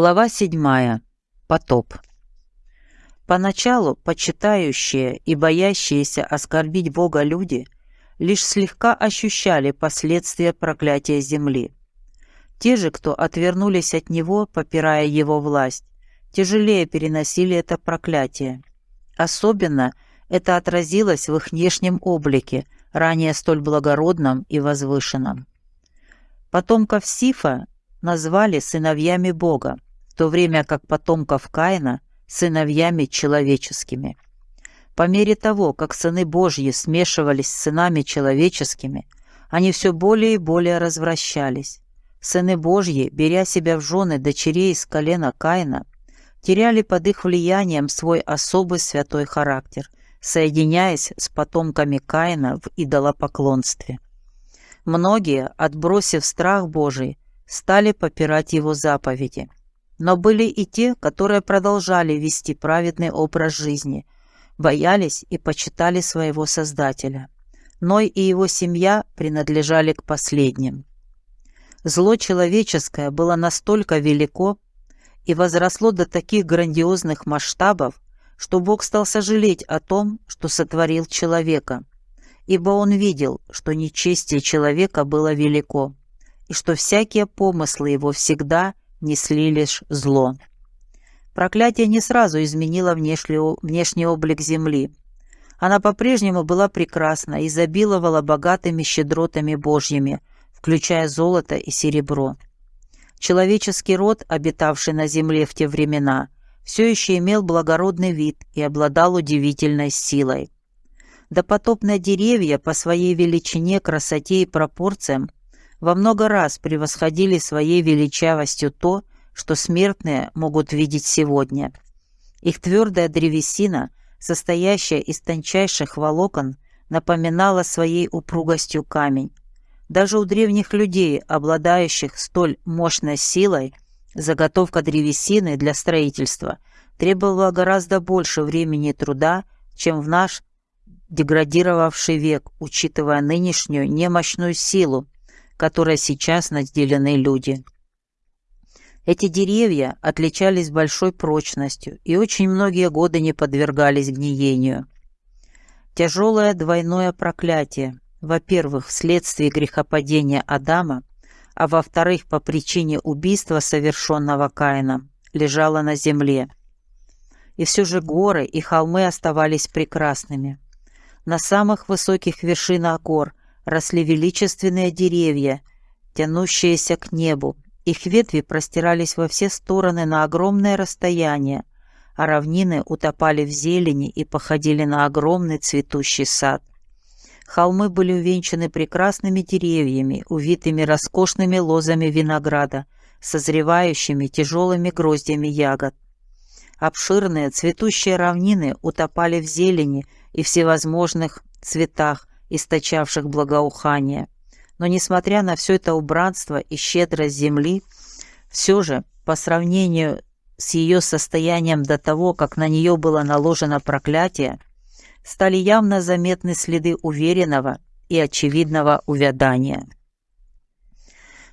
Глава 7. Потоп. Поначалу почитающие и боящиеся оскорбить Бога люди лишь слегка ощущали последствия проклятия земли. Те же, кто отвернулись от Него, попирая Его власть, тяжелее переносили это проклятие. Особенно это отразилось в их внешнем облике, ранее столь благородном и возвышенном. Потомков Сифа назвали сыновьями Бога, то время как потомков Каина – сыновьями человеческими. По мере того, как сыны Божьи смешивались с сынами человеческими, они все более и более развращались. Сыны Божьи, беря себя в жены дочерей из колена Каина, теряли под их влиянием свой особый святой характер, соединяясь с потомками Каина в идолопоклонстве. Многие, отбросив страх Божий, стали попирать его заповеди. Но были и те, которые продолжали вести праведный образ жизни, боялись и почитали своего Создателя. Ной и его семья принадлежали к последним. Зло человеческое было настолько велико и возросло до таких грандиозных масштабов, что Бог стал сожалеть о том, что сотворил человека, ибо Он видел, что нечестие человека было велико, и что всякие помыслы его всегда несли лишь зло. Проклятие не сразу изменило внешний, облик земли. Она по-прежнему была прекрасна, и изобиловала богатыми щедротами Божьими, включая золото и серебро. Человеческий род, обитавший на земле в те времена, все еще имел благородный вид и обладал удивительной силой. Допотопные деревья по своей величине, красоте и пропорциям во много раз превосходили своей величавостью то, что смертные могут видеть сегодня. Их твердая древесина, состоящая из тончайших волокон, напоминала своей упругостью камень. Даже у древних людей, обладающих столь мощной силой, заготовка древесины для строительства требовала гораздо больше времени и труда, чем в наш деградировавший век, учитывая нынешнюю немощную силу, которой сейчас наделены люди. Эти деревья отличались большой прочностью и очень многие годы не подвергались гниению. Тяжелое двойное проклятие, во-первых, вследствие грехопадения Адама, а во-вторых, по причине убийства, совершенного Каином, лежало на земле. И все же горы и холмы оставались прекрасными. На самых высоких вершинах гор росли величественные деревья, тянущиеся к небу. Их ветви простирались во все стороны на огромное расстояние, а равнины утопали в зелени и походили на огромный цветущий сад. Холмы были увенчаны прекрасными деревьями, увитыми роскошными лозами винограда, созревающими тяжелыми гроздями ягод. Обширные цветущие равнины утопали в зелени и всевозможных цветах, источавших благоухание. Но, несмотря на все это убранство и щедрость земли, все же, по сравнению с ее состоянием до того, как на нее было наложено проклятие, стали явно заметны следы уверенного и очевидного увядания.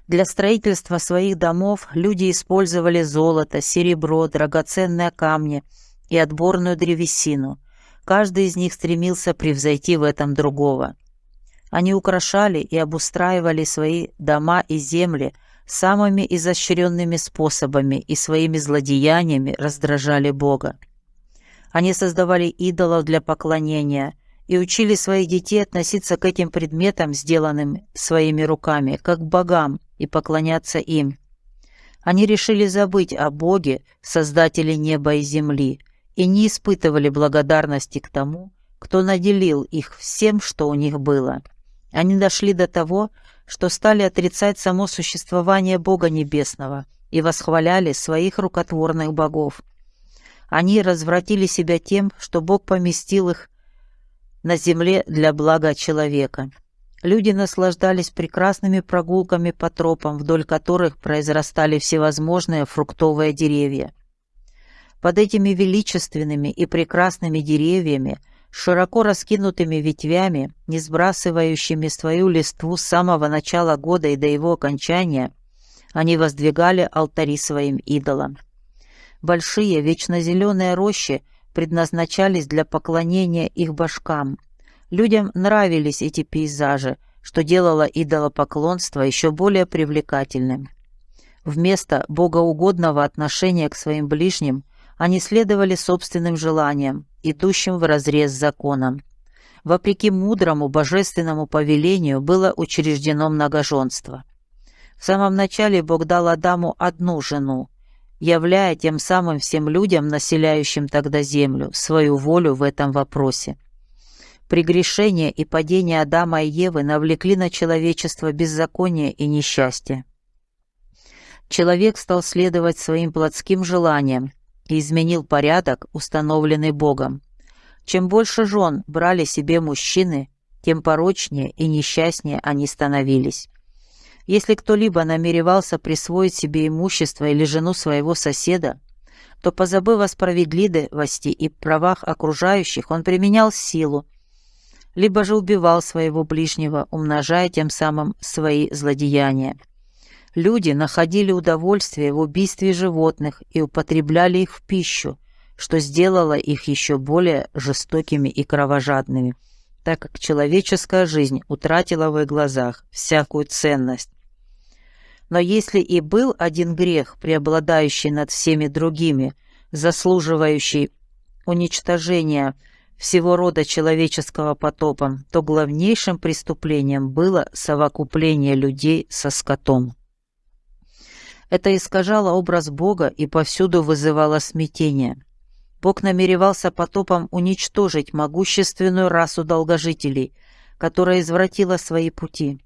Для строительства своих домов люди использовали золото, серебро, драгоценные камни и отборную древесину – Каждый из них стремился превзойти в этом другого. Они украшали и обустраивали свои дома и земли самыми изощренными способами и своими злодеяниями раздражали Бога. Они создавали идолов для поклонения и учили своих детей относиться к этим предметам, сделанным своими руками, как к богам, и поклоняться им. Они решили забыть о Боге, Создателе неба и земли, и не испытывали благодарности к тому, кто наделил их всем, что у них было. Они дошли до того, что стали отрицать само существование Бога Небесного и восхваляли своих рукотворных богов. Они развратили себя тем, что Бог поместил их на земле для блага человека. Люди наслаждались прекрасными прогулками по тропам, вдоль которых произрастали всевозможные фруктовые деревья. Под этими величественными и прекрасными деревьями, широко раскинутыми ветвями, не сбрасывающими свою листву с самого начала года и до его окончания, Они воздвигали алтари своим идолам. Большие вечно зеленые рощи предназначались для поклонения их башкам. Людям нравились эти пейзажи, что делало идолопоклонство еще более привлекательным. Вместо богоугодного отношения к своим ближним они следовали собственным желаниям, идущим вразрез с законом. Вопреки мудрому божественному повелению было учреждено многоженство. В самом начале Бог дал Адаму одну жену, являя тем самым всем людям, населяющим тогда землю, свою волю в этом вопросе. Прегрешение и падение Адама и Евы навлекли на человечество беззаконие и несчастье человек стал следовать своим плотским желаниям и изменил порядок, установленный Богом. Чем больше жен брали себе мужчины, тем порочнее и несчастнее они становились. Если кто-либо намеревался присвоить себе имущество или жену своего соседа, то, позабыв о справедливости и правах окружающих, он применял силу, либо же убивал своего ближнего, умножая тем самым свои злодеяния. Люди находили удовольствие в убийстве животных и употребляли их в пищу, что сделало их еще более жестокими и кровожадными, так как человеческая жизнь утратила в их глазах всякую ценность. Но если и был один грех, преобладающий над всеми другими, заслуживающий уничтожения всего рода человеческого потопом, то главнейшим преступлением было совокупление людей со скотом. Это искажало образ Бога и повсюду вызывало смятение. Бог намеревался потопом уничтожить могущественную расу долгожителей, которая извратила свои пути.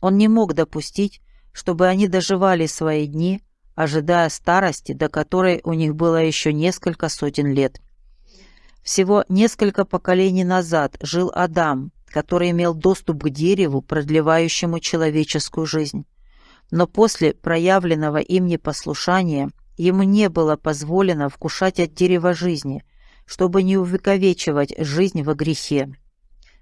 Он не мог допустить, чтобы они доживали свои дни, ожидая старости, до которой у них было еще несколько сотен лет. Всего несколько поколений назад жил Адам, который имел доступ к дереву, продлевающему человеческую жизнь но после проявленного им непослушания ему не было позволено вкушать от дерева жизни, чтобы не увековечивать жизнь во грехе.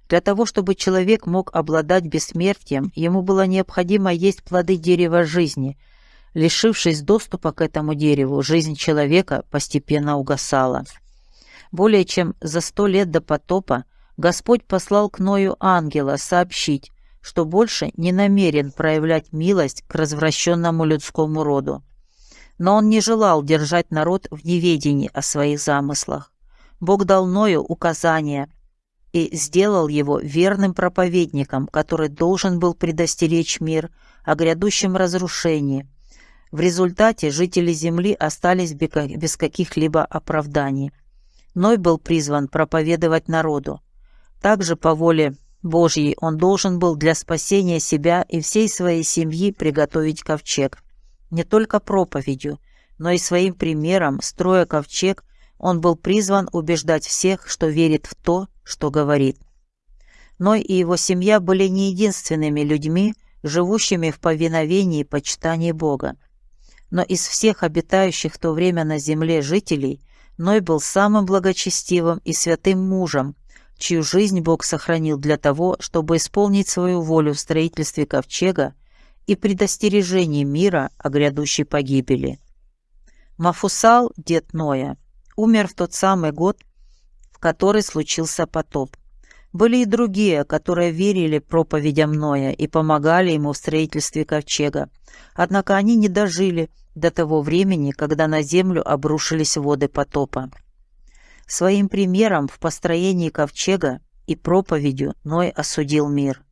Для того, чтобы человек мог обладать бессмертием, ему было необходимо есть плоды дерева жизни. Лишившись доступа к этому дереву, жизнь человека постепенно угасала. Более чем за сто лет до потопа Господь послал к Ною ангела сообщить, что больше не намерен проявлять милость к развращенному людскому роду. Но он не желал держать народ в неведении о своих замыслах. Бог дал Ною указания и сделал его верным проповедником, который должен был предостеречь мир о грядущем разрушении. В результате жители земли остались без каких-либо оправданий. Ной был призван проповедовать народу. Также по воле Божьей он должен был для спасения себя и всей своей семьи приготовить ковчег. Не только проповедью, но и своим примером, строя ковчег, он был призван убеждать всех, что верит в то, что говорит. Ной и его семья были не единственными людьми, живущими в повиновении и почитании Бога. Но из всех обитающих в то время на земле жителей Ной был самым благочестивым и святым мужем, чью жизнь Бог сохранил для того, чтобы исполнить свою волю в строительстве ковчега и предостережении мира о грядущей погибели. Мафусал, дед Ноя, умер в тот самый год, в который случился потоп. Были и другие, которые верили проповедям Ноя и помогали ему в строительстве ковчега. Однако они не дожили до того времени, когда на землю обрушились воды потопа. Своим примером в построении ковчега и проповедью Ной осудил мир.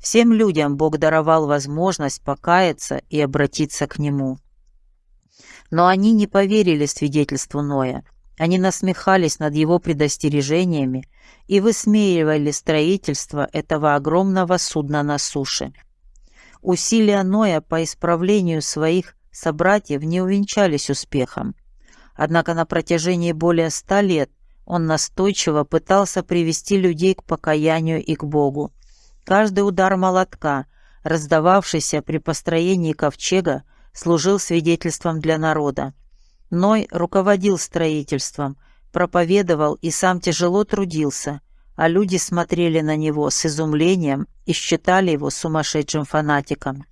Всем людям Бог даровал возможность покаяться и обратиться к Нему. Но они не поверили свидетельству Ноя. Они насмехались над его предостережениями и высмеивали строительство этого огромного судна на суше. Усилия Ноя по исправлению своих собратьев не увенчались успехом. Однако на протяжении более ста лет он настойчиво пытался привести людей к покаянию и к Богу. Каждый удар молотка, раздававшийся при построении ковчега, служил свидетельством для народа. Ной руководил строительством, проповедовал и сам тяжело трудился, а люди смотрели на него с изумлением и считали его сумасшедшим фанатиком.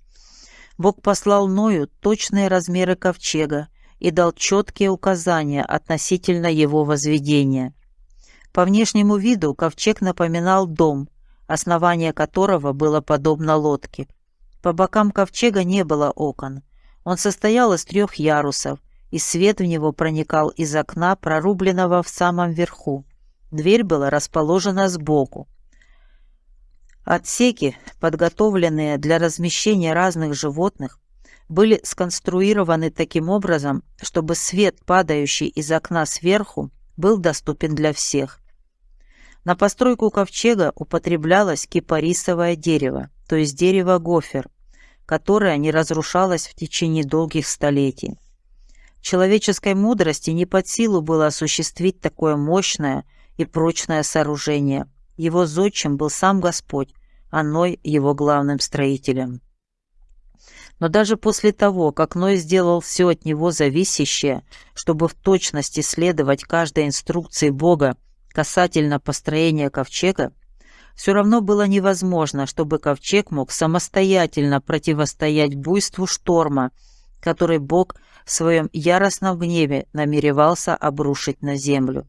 Бог послал Ною точные размеры ковчега и дал четкие указания относительно его возведения. По внешнему виду ковчег напоминал дом, основание которого было подобно лодке. По бокам ковчега не было окон. Он состоял из трех ярусов, и свет в него проникал из окна, прорубленного в самом верху. Дверь была расположена сбоку. Отсеки, подготовленные для размещения разных животных, были сконструированы таким образом, чтобы свет, падающий из окна сверху, был доступен для всех. На постройку ковчега употреблялось кипарисовое дерево, то есть дерево гофер, которое не разрушалось в течение долгих столетий. Человеческой мудрости не под силу было осуществить такое мощное и прочное сооружение. Его зодчим был сам Господь, а Ной его главным строителем. Но даже после того, как Ной сделал все от него зависящее, чтобы в точности следовать каждой инструкции Бога касательно построения ковчега, все равно было невозможно, чтобы ковчег мог самостоятельно противостоять буйству шторма, который Бог в своем яростном гневе намеревался обрушить на землю.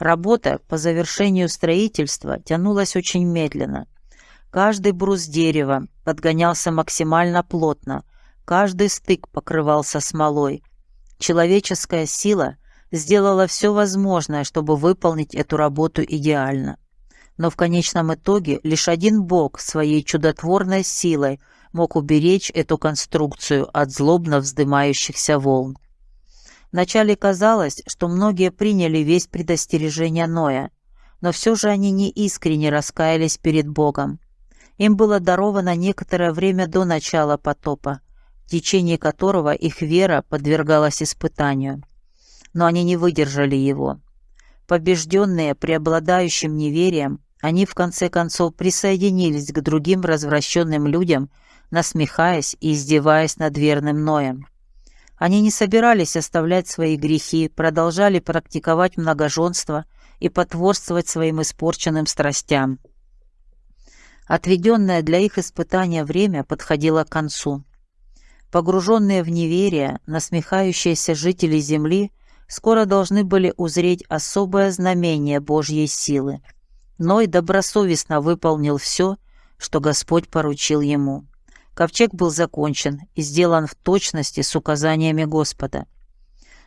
Работа по завершению строительства тянулась очень медленно. Каждый брус дерева подгонялся максимально плотно, каждый стык покрывался смолой. Человеческая сила сделала все возможное, чтобы выполнить эту работу идеально. Но в конечном итоге лишь один Бог своей чудотворной силой мог уберечь эту конструкцию от злобно вздымающихся волн. Вначале казалось, что многие приняли весь предостережения Ноя, но все же они не искренне раскаялись перед Богом. Им было даровано некоторое время до начала потопа, в течение которого их вера подвергалась испытанию но они не выдержали его. Побежденные преобладающим неверием, они в конце концов присоединились к другим развращенным людям, насмехаясь и издеваясь над верным Ноем. Они не собирались оставлять свои грехи, продолжали практиковать многоженство и потворствовать своим испорченным страстям. Отведенное для их испытания время подходило к концу. Погруженные в неверие, насмехающиеся жители земли – скоро должны были узреть особое знамение Божьей силы. Ной добросовестно выполнил все, что Господь поручил ему. Ковчег был закончен и сделан в точности с указаниями Господа.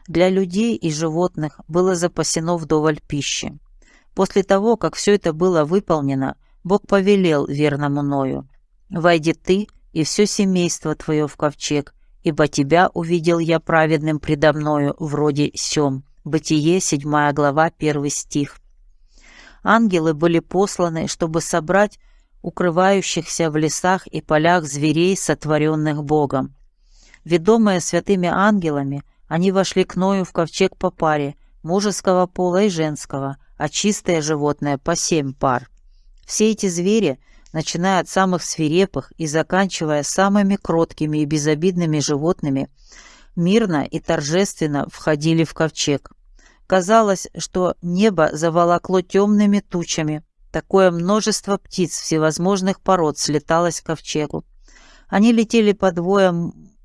Для людей и животных было запасено вдоволь пищи. После того, как все это было выполнено, Бог повелел верному Ною, «Войди ты и все семейство твое в ковчег, ибо тебя увидел я праведным предо мною вроде сем». Бытие, 7 глава, 1 стих. Ангелы были посланы, чтобы собрать укрывающихся в лесах и полях зверей, сотворенных Богом. Ведомые святыми ангелами, они вошли к Ною в ковчег по паре, мужеского пола и женского, а чистое животное по семь пар. Все эти звери начиная от самых свирепых и заканчивая самыми кроткими и безобидными животными, мирно и торжественно входили в ковчег. Казалось, что небо заволокло темными тучами. Такое множество птиц всевозможных пород слеталось к ковчегу. Они летели по двое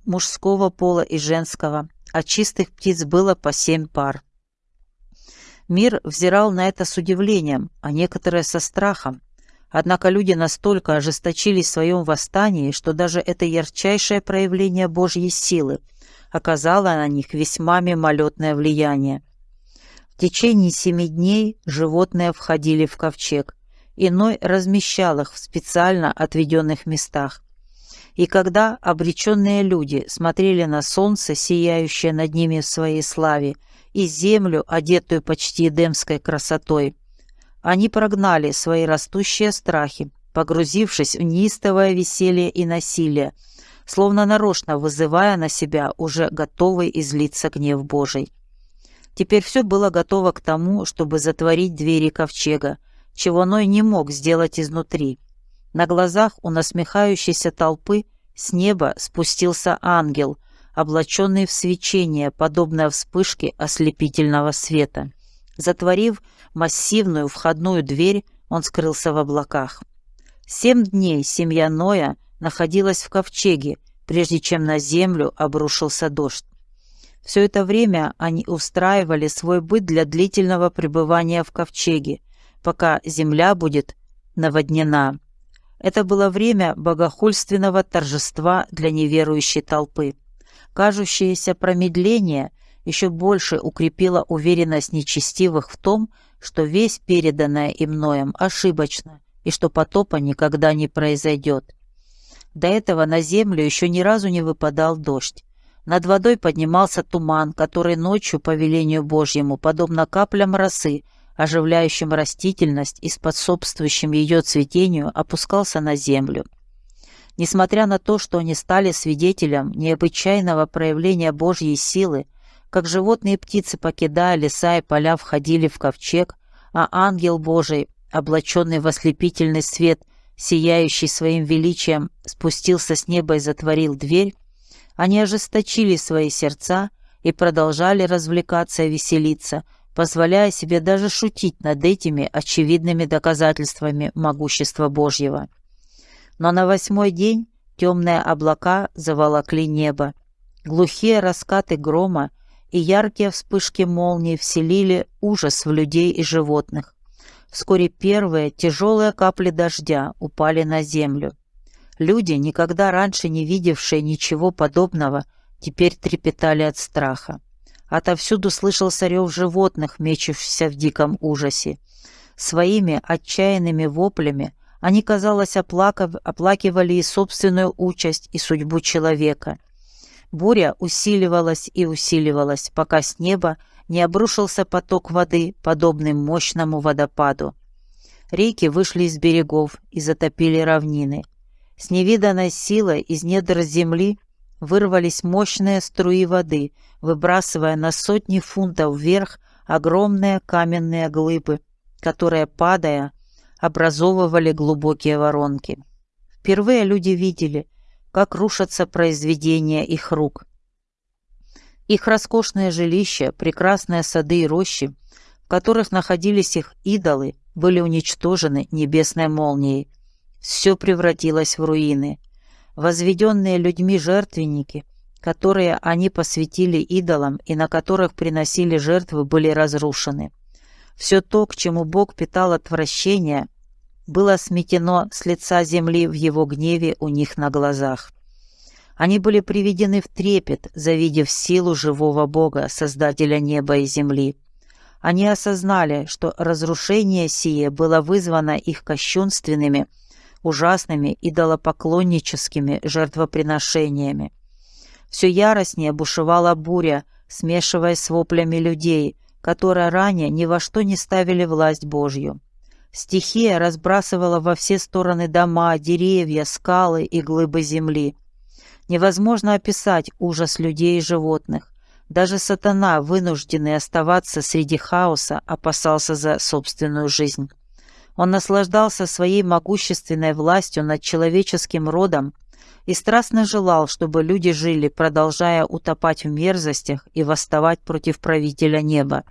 мужского пола и женского, а чистых птиц было по семь пар. Мир взирал на это с удивлением, а некоторые со страхом. Однако люди настолько ожесточились в своем восстании, что даже это ярчайшее проявление Божьей силы оказало на них весьма мимолетное влияние. В течение семи дней животные входили в ковчег, иной размещал их в специально отведенных местах. И когда обреченные люди смотрели на солнце, сияющее над ними в своей славе, и землю, одетую почти эдемской красотой, они прогнали свои растущие страхи, погрузившись в неистовое веселье и насилие, словно нарочно вызывая на себя уже готовый излиться гнев Божий. Теперь все было готово к тому, чтобы затворить двери ковчега, чего Ной не мог сделать изнутри. На глазах у насмехающейся толпы с неба спустился ангел, облаченный в свечение, подобное вспышке ослепительного света. Затворив массивную входную дверь, он скрылся в облаках. Семь дней семья Ноя находилась в ковчеге, прежде чем на землю обрушился дождь. Все это время они устраивали свой быт для длительного пребывания в ковчеге, пока земля будет наводнена. Это было время богохульственного торжества для неверующей толпы. Кажущееся промедление еще больше укрепило уверенность нечестивых в том, что весь переданное им Ноем ошибочно и что потопа никогда не произойдет. До этого на землю еще ни разу не выпадал дождь. Над водой поднимался туман, который ночью, по велению Божьему, подобно каплям росы, оживляющим растительность и способствующим ее цветению, опускался на землю. Несмотря на то, что они стали свидетелем необычайного проявления Божьей силы, как животные и птицы, покидая леса и поля, входили в ковчег, а ангел Божий, облаченный в ослепительный свет, сияющий своим величием, спустился с неба и затворил дверь, они ожесточили свои сердца и продолжали развлекаться и веселиться, позволяя себе даже шутить над этими очевидными доказательствами могущества Божьего. Но на восьмой день темные облака заволокли небо. Глухие раскаты грома и яркие вспышки молнии вселили ужас в людей и животных. Вскоре первые тяжелые капли дождя упали на землю. Люди, никогда раньше не видевшие ничего подобного, теперь трепетали от страха. Отовсюду слышался рев животных, мечущихся в диком ужасе. Своими отчаянными воплями они, казалось, оплакивали и собственную участь, и судьбу человека. Буря усиливалась и усиливалась, пока с неба не обрушился поток воды, подобный мощному водопаду. Реки вышли из берегов и затопили равнины. С невиданной силой из недр земли вырвались мощные струи воды, выбрасывая на сотни фунтов вверх огромные каменные глыбы, которые, падая, образовывали глубокие воронки. Впервые люди видели, как рушатся произведения их рук. Их роскошные жилища, прекрасные сады и рощи, в которых находились их идолы, были уничтожены небесной молнией. Все превратилось в руины – возведенные людьми жертвенники, которые они посвятили идолам и на которых приносили жертвы, были разрушены. Все то, к чему Бог питал отвращение, было сметено с лица земли в его гневе у них на глазах. Они были приведены в трепет, завидев силу живого Бога, Создателя неба и земли. Они осознали, что разрушение сие было вызвано их кощунственными, ужасными идолопоклонническими жертвоприношениями. Все яростнее бушевала буря, смешиваясь с воплями людей, которые ранее ни во что не ставили власть Божью. Стихия разбрасывала во все стороны дома, деревья, скалы и глыбы земли. Невозможно описать ужас людей и животных. Даже сатана, вынужденный оставаться среди хаоса, опасался за собственную жизнь. Он наслаждался своей могущественной властью над человеческим родом и страстно желал, чтобы люди жили, продолжая утопать в мерзостях и восставать против правителя неба.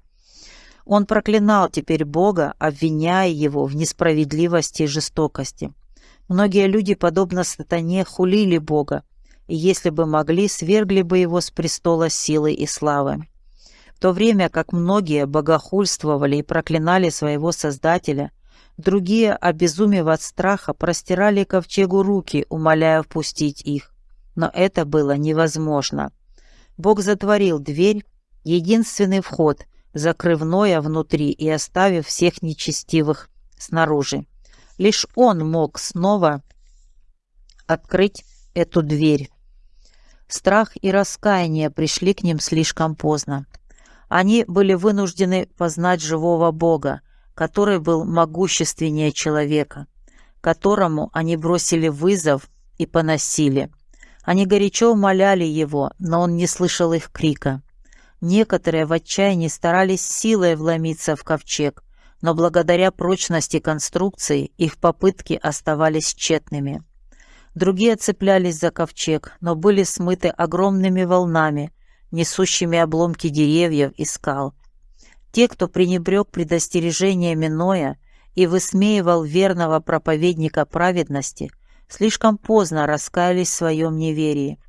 Он проклинал теперь Бога, обвиняя его в несправедливости и жестокости. Многие люди, подобно сатане, хулили Бога, и если бы могли, свергли бы его с престола силы и славы. В то время как многие богохульствовали и проклинали своего Создателя – Другие, обезумев от страха, простирали ковчегу руки, умоляя впустить их. Но это было невозможно. Бог затворил дверь, единственный вход, закрыв Ноя внутри и оставив всех нечестивых снаружи. Лишь он мог снова открыть эту дверь. Страх и раскаяние пришли к ним слишком поздно. Они были вынуждены познать живого Бога, который был могущественнее человека, которому они бросили вызов и поносили. Они горячо умоляли его, но он не слышал их крика. Некоторые в отчаянии старались силой вломиться в ковчег, но благодаря прочности конструкции их попытки оставались тщетными. Другие цеплялись за ковчег, но были смыты огромными волнами, несущими обломки деревьев и скал, те, кто пренебрег предостережениями Ноя и высмеивал верного проповедника праведности, слишком поздно раскаялись в своем неверии.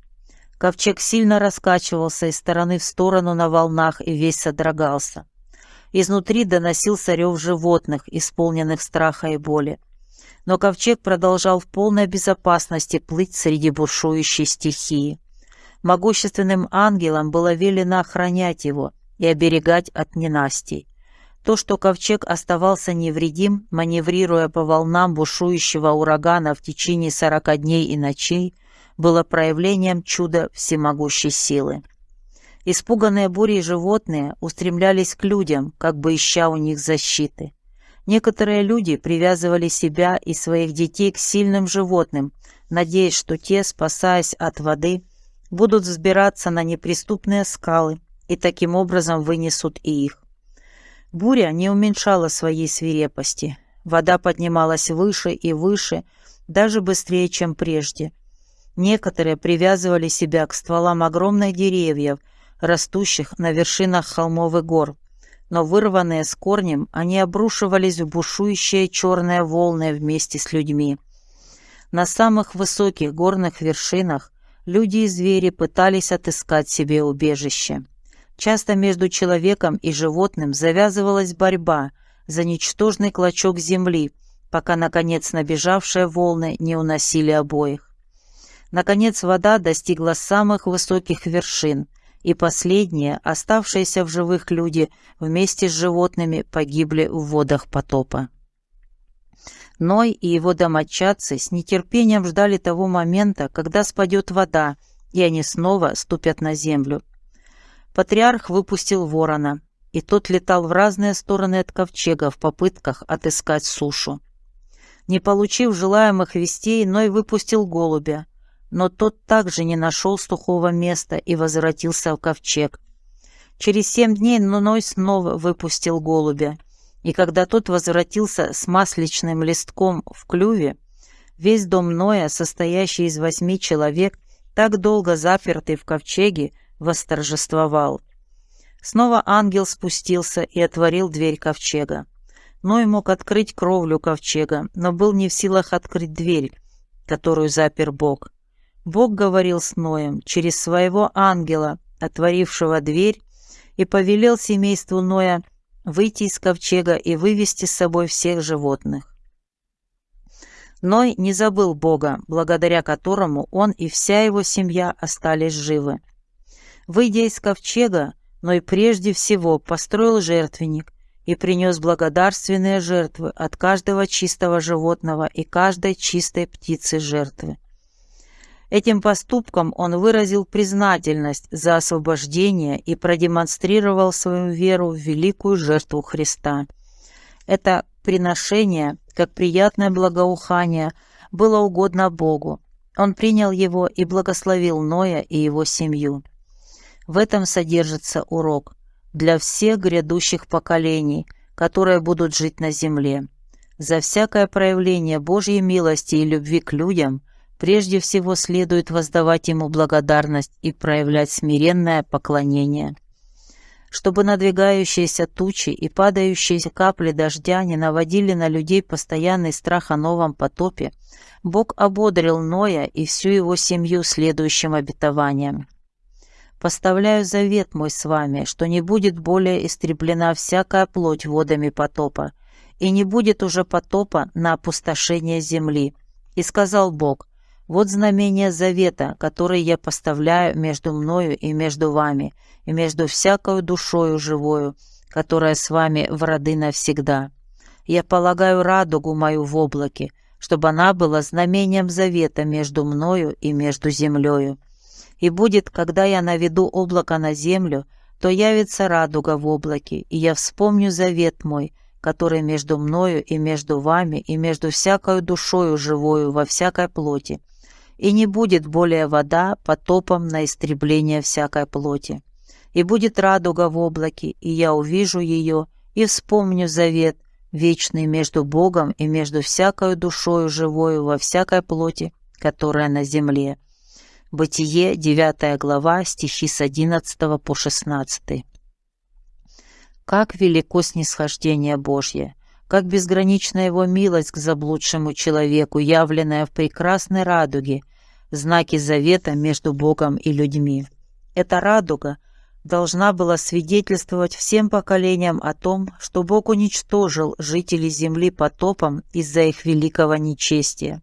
Ковчег сильно раскачивался из стороны в сторону на волнах и весь содрогался. Изнутри доносился рев животных, исполненных страха и боли. Но ковчег продолжал в полной безопасности плыть среди бушующей стихии. Могущественным ангелам было велено охранять его и оберегать от ненастий. То, что ковчег оставался невредим, маневрируя по волнам бушующего урагана в течение сорока дней и ночей, было проявлением чуда всемогущей силы. Испуганные бурей животные устремлялись к людям, как бы ища у них защиты. Некоторые люди привязывали себя и своих детей к сильным животным, надеясь, что те, спасаясь от воды, будут взбираться на неприступные скалы и таким образом вынесут и их. Буря не уменьшала своей свирепости. Вода поднималась выше и выше, даже быстрее, чем прежде. Некоторые привязывали себя к стволам огромных деревьев, растущих на вершинах холмов и гор, но вырванные с корнем, они обрушивались в бушующие черные волны вместе с людьми. На самых высоких горных вершинах люди и звери пытались отыскать себе убежище. Часто между человеком и животным завязывалась борьба за ничтожный клочок земли, пока, наконец, набежавшие волны не уносили обоих. Наконец, вода достигла самых высоких вершин, и последние, оставшиеся в живых люди, вместе с животными погибли в водах потопа. Ной и его домочадцы с нетерпением ждали того момента, когда спадет вода, и они снова ступят на землю. Патриарх выпустил ворона, и тот летал в разные стороны от ковчега в попытках отыскать сушу. Не получив желаемых вестей, Ной выпустил голубя, но тот также не нашел сухого места и возвратился в ковчег. Через семь дней Ной снова выпустил голубя, и когда тот возвратился с масличным листком в клюве, весь дом Ноя, состоящий из восьми человек, так долго запертый в ковчеге, восторжествовал. Снова ангел спустился и отворил дверь ковчега. Ной мог открыть кровлю ковчега, но был не в силах открыть дверь, которую запер Бог. Бог говорил с Ноем через своего ангела, отворившего дверь, и повелел семейству Ноя выйти из ковчега и вывести с собой всех животных. Ной не забыл Бога, благодаря которому он и вся его семья остались живы. Выйдя из ковчега, Ной прежде всего построил жертвенник и принес благодарственные жертвы от каждого чистого животного и каждой чистой птицы жертвы. Этим поступком он выразил признательность за освобождение и продемонстрировал свою веру в великую жертву Христа. Это приношение, как приятное благоухание, было угодно Богу. Он принял его и благословил Ноя и его семью. В этом содержится урок для всех грядущих поколений, которые будут жить на земле. За всякое проявление Божьей милости и любви к людям прежде всего следует воздавать Ему благодарность и проявлять смиренное поклонение. Чтобы надвигающиеся тучи и падающие капли дождя не наводили на людей постоянный страх о новом потопе, Бог ободрил Ноя и всю его семью следующим обетованием. Поставляю завет мой с вами, что не будет более истреблена всякая плоть водами потопа, и не будет уже потопа на опустошение земли. И сказал Бог, вот знамение завета, который я поставляю между мною и между вами, и между всякою душою живою, которая с вами в роды навсегда. Я полагаю радугу мою в облаке, чтобы она была знамением завета между мною и между землею. И будет, когда я наведу облако на землю, то явится радуга в облаке, и я вспомню завет мой, который между мною и между вами, и между всякою душою живою во всякой плоти. И не будет более вода потопом на истребление всякой плоти. И будет радуга в облаке, и я увижу ее, и вспомню завет, вечный между Богом и между всякою душою живою во всякой плоти, которая на земле Бытие, 9 глава, стихи с 11 по 16. Как велико снисхождение Божье, как безгранична его милость к заблудшему человеку, явленная в прекрасной радуге, знаки завета между Богом и людьми. Эта радуга должна была свидетельствовать всем поколениям о том, что Бог уничтожил жителей земли потопом из-за их великого нечестия.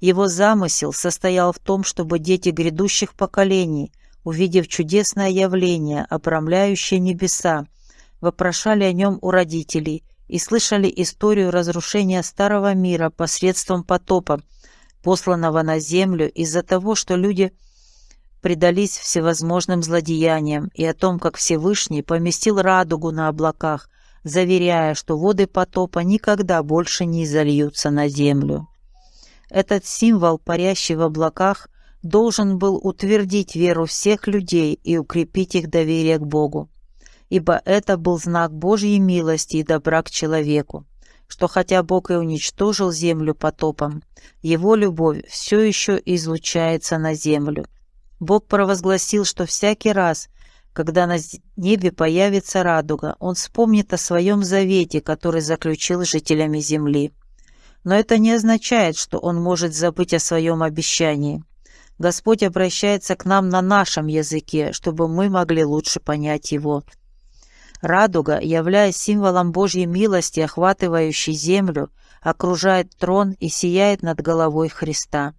Его замысел состоял в том, чтобы дети грядущих поколений, увидев чудесное явление, обрамляющее небеса, вопрошали о нем у родителей и слышали историю разрушения старого мира посредством потопа, посланного на землю из-за того, что люди предались всевозможным злодеяниям, и о том, как Всевышний поместил радугу на облаках, заверяя, что воды потопа никогда больше не изольются на землю. Этот символ, парящий в облаках, должен был утвердить веру всех людей и укрепить их доверие к Богу, ибо это был знак Божьей милости и добра к человеку что хотя Бог и уничтожил землю потопом, его любовь все еще излучается на землю. Бог провозгласил, что всякий раз, когда на небе появится радуга, Он вспомнит о своем завете, который заключил с жителями земли. Но это не означает, что Он может забыть о своем обещании. Господь обращается к нам на нашем языке, чтобы мы могли лучше понять Его. Радуга, являясь символом Божьей милости, охватывающей землю, окружает трон и сияет над головой Христа.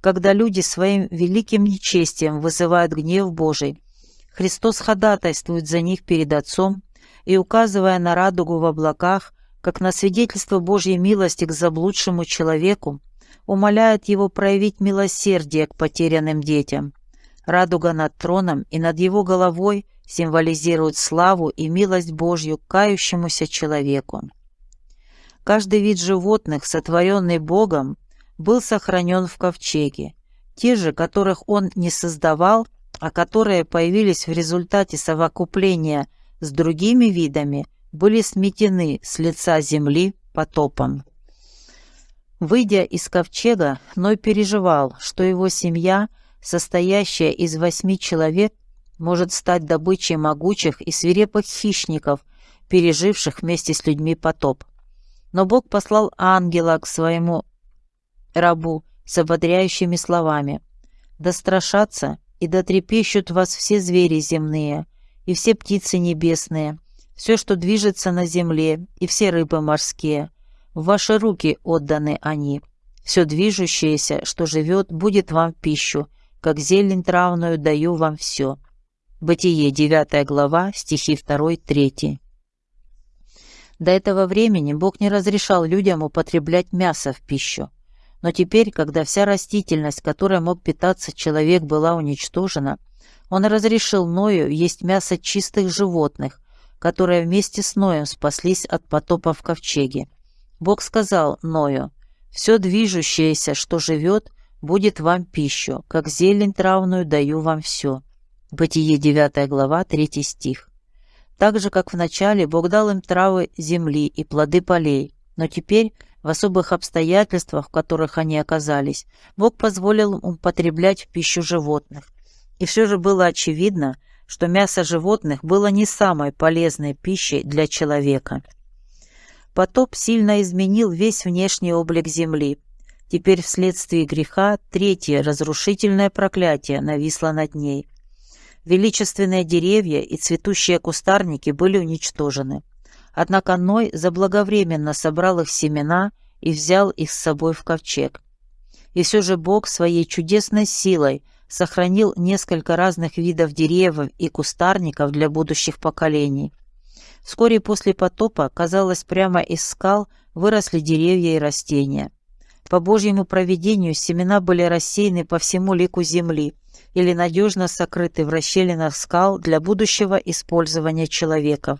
Когда люди своим великим нечестием вызывают гнев Божий, Христос ходатайствует за них перед Отцом и, указывая на радугу в облаках, как на свидетельство Божьей милости к заблудшему человеку, умоляет его проявить милосердие к потерянным детям. Радуга над троном и над его головой – символизирует славу и милость Божью к кающемуся человеку. Каждый вид животных, сотворенный Богом, был сохранен в ковчеге. Те же, которых он не создавал, а которые появились в результате совокупления с другими видами, были сметены с лица земли потопом. Выйдя из ковчега, Ной переживал, что его семья, состоящая из восьми человек, может стать добычей могучих и свирепых хищников, переживших вместе с людьми потоп. Но Бог послал ангела к своему рабу с ободряющими словами. «Да страшатся и да трепещут вас все звери земные, и все птицы небесные, все, что движется на земле, и все рыбы морские. В ваши руки отданы они. Все движущееся, что живет, будет вам в пищу, как зелень травную даю вам все». Бытие, 9 глава, стихи 2-3. До этого времени Бог не разрешал людям употреблять мясо в пищу. Но теперь, когда вся растительность, которой мог питаться человек, была уничтожена, он разрешил Ною есть мясо чистых животных, которые вместе с Ноем спаслись от потопа в ковчеге. Бог сказал Ною, «Все движущееся, что живет, будет вам пищу, как зелень травную даю вам все». Бытие 9 глава, 3 стих. Так же, как в начале, Бог дал им травы земли и плоды полей, но теперь, в особых обстоятельствах, в которых они оказались, Бог позволил им употреблять в пищу животных. И все же было очевидно, что мясо животных было не самой полезной пищей для человека. Потоп сильно изменил весь внешний облик земли. Теперь вследствие греха третье разрушительное проклятие нависло над ней – Величественные деревья и цветущие кустарники были уничтожены. Однако Ной заблаговременно собрал их семена и взял их с собой в ковчег. И все же Бог своей чудесной силой сохранил несколько разных видов деревьев и кустарников для будущих поколений. Вскоре после потопа, казалось, прямо из скал выросли деревья и растения. По Божьему провидению семена были рассеяны по всему лику земли, или надежно сокрыты в расщелинах скал для будущего использования человека.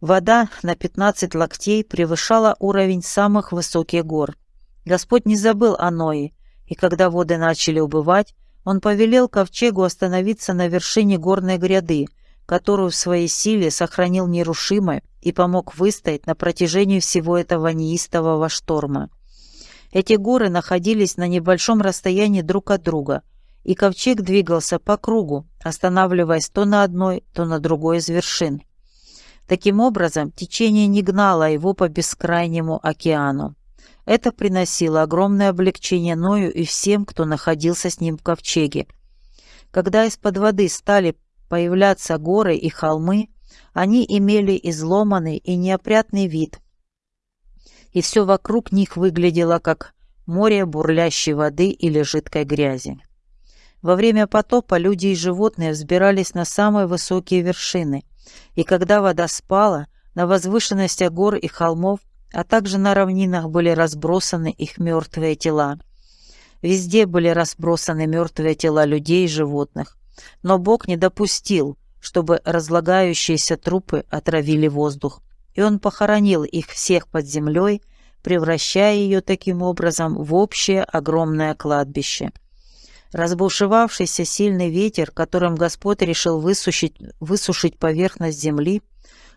Вода на 15 локтей превышала уровень самых высоких гор. Господь не забыл о Ное, и когда воды начали убывать, он повелел ковчегу остановиться на вершине горной гряды, которую в своей силе сохранил нерушимой и помог выстоять на протяжении всего этого неистового шторма. Эти горы находились на небольшом расстоянии друг от друга, и ковчег двигался по кругу, останавливаясь то на одной, то на другой из вершин. Таким образом, течение не гнало его по бескрайнему океану. Это приносило огромное облегчение Ною и всем, кто находился с ним в ковчеге. Когда из-под воды стали появляться горы и холмы, они имели изломанный и неопрятный вид, и все вокруг них выглядело как море бурлящей воды или жидкой грязи. Во время потопа люди и животные взбирались на самые высокие вершины, и когда вода спала, на возвышенностях гор и холмов а также на равнинах были разбросаны их мертвые тела. Везде были разбросаны мертвые тела людей и животных, но Бог не допустил, чтобы разлагающиеся трупы отравили воздух, и Он похоронил их всех под землей, превращая ее таким образом в общее огромное кладбище. Разбушевавшийся сильный ветер, которым Господь решил высушить, высушить поверхность земли,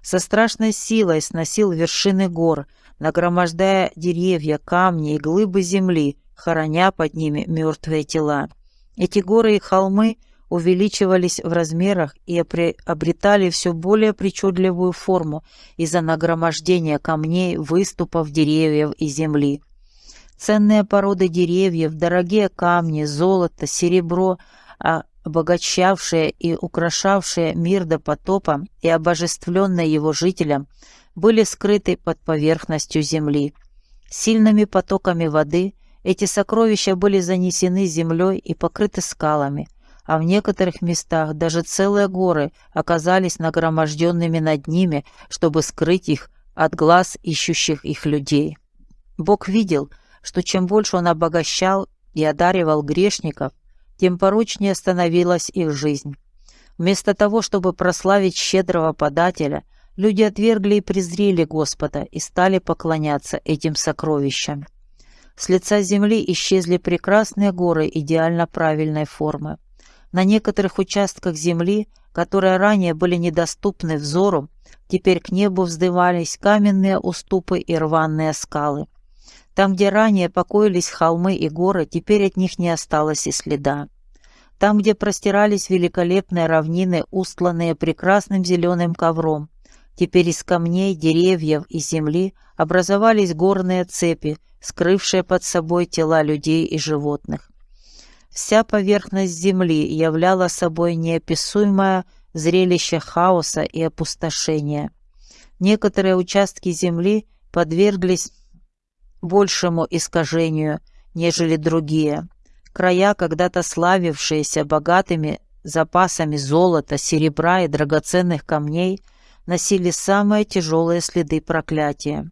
со страшной силой сносил вершины гор, нагромождая деревья, камни и глыбы земли, хороня под ними мертвые тела. Эти горы и холмы увеличивались в размерах и обретали все более причудливую форму из-за нагромождения камней, выступов деревьев и земли. Ценные породы деревьев, дорогие камни, золото, серебро, обогащавшие и украшавшие мир до потопа и обожествленные его жителям, были скрыты под поверхностью земли. Сильными потоками воды эти сокровища были занесены землей и покрыты скалами, а в некоторых местах даже целые горы оказались нагроможденными над ними, чтобы скрыть их от глаз ищущих их людей. Бог видел, что чем больше Он обогащал и одаривал грешников, тем порочнее становилась их жизнь. Вместо того, чтобы прославить щедрого подателя – Люди отвергли и презрели Господа и стали поклоняться этим сокровищам. С лица земли исчезли прекрасные горы идеально правильной формы. На некоторых участках земли, которые ранее были недоступны взору, теперь к небу вздымались каменные уступы и рваные скалы. Там, где ранее покоились холмы и горы, теперь от них не осталось и следа. Там, где простирались великолепные равнины, устланные прекрасным зеленым ковром, Теперь из камней, деревьев и земли образовались горные цепи, скрывшие под собой тела людей и животных. Вся поверхность земли являла собой неописуемое зрелище хаоса и опустошения. Некоторые участки земли подверглись большему искажению, нежели другие. Края, когда-то славившиеся богатыми запасами золота, серебра и драгоценных камней, носили самые тяжелые следы проклятия.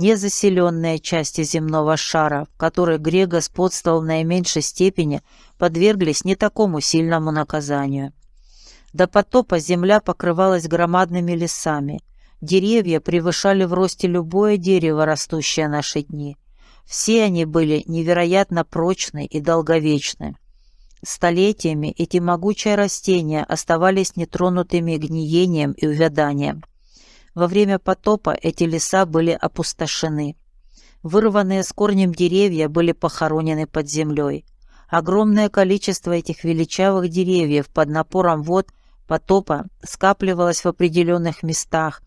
Незаселенные части земного шара, в которых грех господствовал в наименьшей степени, подверглись не такому сильному наказанию. До потопа земля покрывалась громадными лесами. Деревья превышали в росте любое дерево, растущее наши дни. Все они были невероятно прочны и долговечны. Столетиями эти могучие растения оставались нетронутыми гниением и увяданием. Во время потопа эти леса были опустошены. Вырванные с корнем деревья были похоронены под землей. Огромное количество этих величавых деревьев под напором вод потопа скапливалось в определенных местах,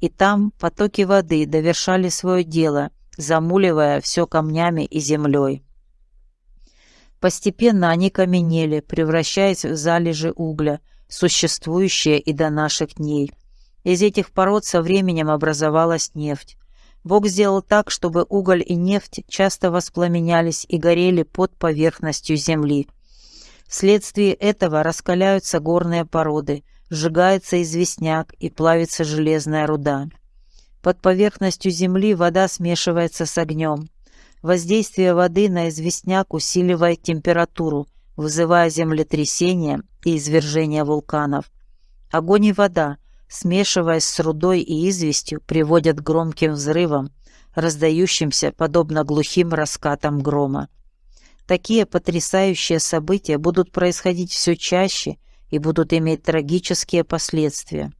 и там потоки воды довершали свое дело, замуливая все камнями и землей. Постепенно они каменели, превращаясь в залежи угля, существующие и до наших дней. Из этих пород со временем образовалась нефть. Бог сделал так, чтобы уголь и нефть часто воспламенялись и горели под поверхностью земли. Вследствие этого раскаляются горные породы, сжигается известняк и плавится железная руда. Под поверхностью земли вода смешивается с огнем. Воздействие воды на известняк усиливает температуру, вызывая землетрясения и извержения вулканов. Огонь и вода, смешиваясь с рудой и известью, приводят к громким взрывам, раздающимся подобно глухим раскатам грома. Такие потрясающие события будут происходить все чаще и будут иметь трагические последствия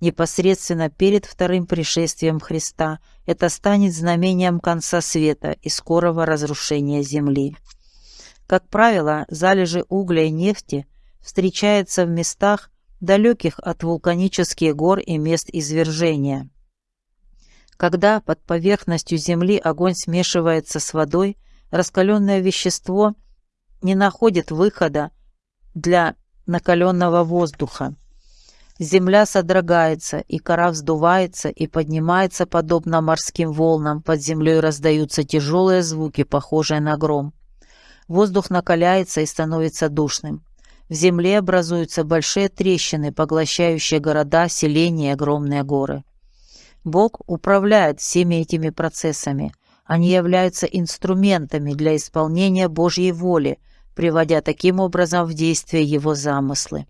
непосредственно перед вторым пришествием Христа, это станет знамением конца света и скорого разрушения Земли. Как правило, залежи угля и нефти встречаются в местах, далеких от вулканических гор и мест извержения. Когда под поверхностью земли огонь смешивается с водой, раскаленное вещество не находит выхода для накаленного воздуха. Земля содрогается, и кора вздувается и поднимается, подобно морским волнам. Под землей раздаются тяжелые звуки, похожие на гром. Воздух накаляется и становится душным. В земле образуются большие трещины, поглощающие города, селения и огромные горы. Бог управляет всеми этими процессами. Они являются инструментами для исполнения Божьей воли, приводя таким образом в действие Его замыслы.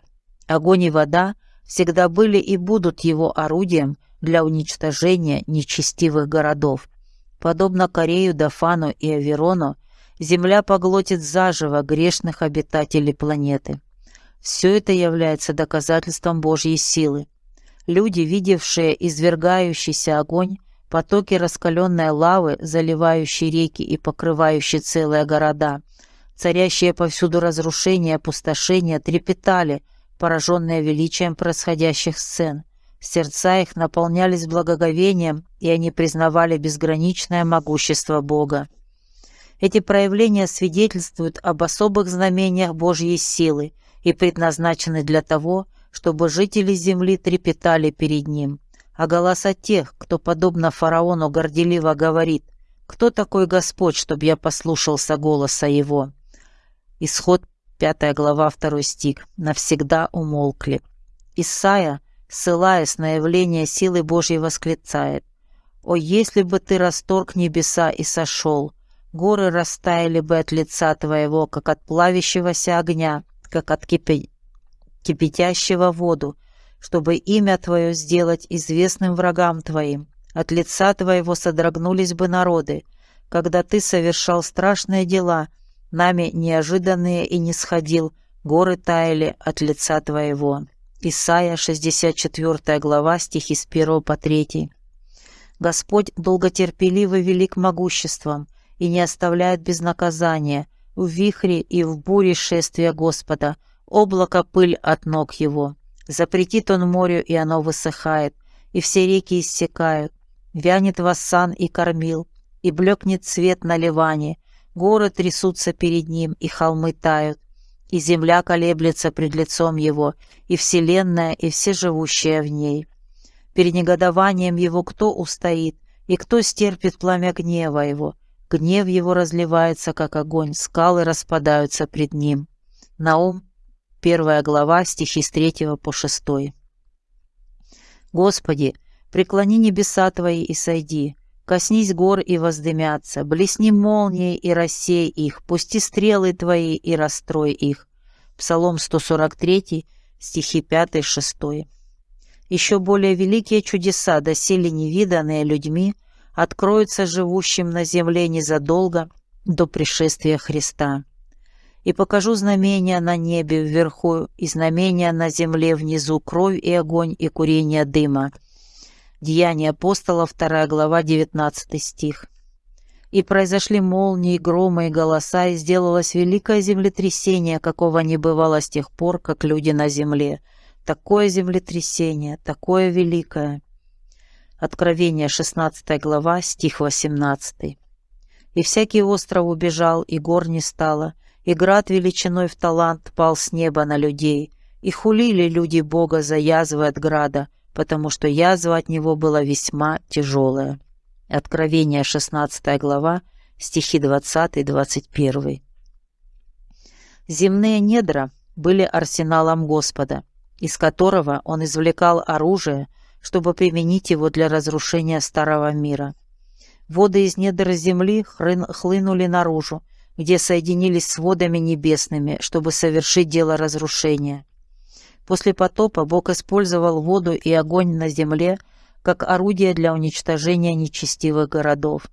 Огонь и вода – всегда были и будут его орудием для уничтожения нечестивых городов. Подобно Корею, Дафану и Аверону, Земля поглотит заживо грешных обитателей планеты. Все это является доказательством Божьей силы. Люди, видевшие извергающийся огонь, потоки раскаленной лавы, заливающие реки и покрывающие целые города, царящие повсюду разрушения опустошения, трепетали – пораженные величием происходящих сцен. Сердца их наполнялись благоговением, и они признавали безграничное могущество Бога. Эти проявления свидетельствуют об особых знамениях Божьей силы и предназначены для того, чтобы жители земли трепетали перед Ним. А голоса тех, кто, подобно фараону, горделиво говорит «Кто такой Господь, чтобы я послушался голоса Его?» Исход Пятая глава, второй стих. «Навсегда умолкли». Исайя, ссылаясь на явление силы Божьей, восклицает. «О, если бы ты расторг небеса и сошел, горы растаяли бы от лица твоего, как от плавящегося огня, как от кипи... кипятящего воду, чтобы имя твое сделать известным врагам твоим. От лица твоего содрогнулись бы народы, когда ты совершал страшные дела — нами неожиданные и не сходил, горы таяли от лица Твоего». Исайя, 64 глава, стихи с 1 по 3. Господь долготерпеливый велик могуществом и не оставляет без наказания, в вихре и в буре шествия Господа, облако пыль от ног Его. Запретит Он морю, и оно высыхает, и все реки иссякают. Вянет воссан и кормил, и блекнет цвет на ливане, Горы трясутся перед ним, и холмы тают, и земля колеблется пред лицом его, и вселенная, и все живущие в ней. Перед негодованием его кто устоит, и кто стерпит пламя гнева его? Гнев его разливается, как огонь, скалы распадаются пред ним. Наум, первая глава, стихи с третьего по шестой. Господи, преклони небеса Твои и сойди, Коснись гор и воздымятся, блесни молнией и рассей их, пусти стрелы твои и расстрой их. Псалом 143, стихи 5-6. Еще более великие чудеса, доселе невиданные людьми, откроются живущим на земле незадолго до пришествия Христа. И покажу знамения на небе вверху и знамения на земле внизу, кровь и огонь и курение дыма — Деяния апостола, 2 глава, 19 стих. «И произошли молнии, громы и голоса, и сделалось великое землетрясение, какого не бывало с тех пор, как люди на земле. Такое землетрясение, такое великое». Откровение, 16 глава, стих 18. «И всякий остров убежал, и гор не стало, и град величиной в талант пал с неба на людей, и хулили люди Бога за язвы от града, потому что язва от него была весьма тяжелая. Откровение, 16 глава, стихи 20-21. Земные недра были арсеналом Господа, из которого он извлекал оружие, чтобы применить его для разрушения старого мира. Воды из недр земли хлынули наружу, где соединились с водами небесными, чтобы совершить дело разрушения. После потопа Бог использовал воду и огонь на земле как орудие для уничтожения нечестивых городов.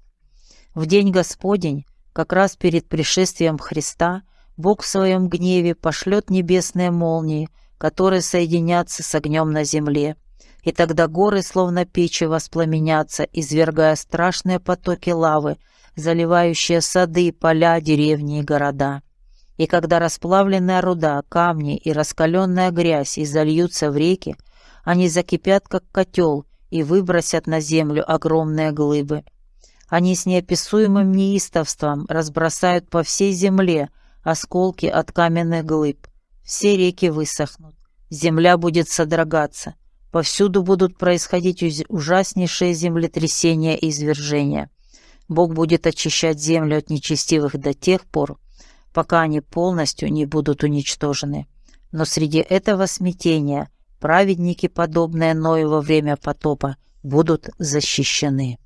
В день Господень, как раз перед пришествием Христа, Бог в своем гневе пошлет небесные молнии, которые соединятся с огнем на земле. И тогда горы, словно печи, воспламенятся, извергая страшные потоки лавы, заливающие сады, поля, деревни и города. И когда расплавленная руда, камни и раскаленная грязь изольются в реки, они закипят, как котел, и выбросят на землю огромные глыбы. Они с неописуемым неистовством разбросают по всей земле осколки от каменных глыб. Все реки высохнут, земля будет содрогаться, повсюду будут происходить ужаснейшие землетрясения и извержения. Бог будет очищать землю от нечестивых до тех пор, пока они полностью не будут уничтожены. Но среди этого смятения праведники, подобные Ною во время потопа, будут защищены.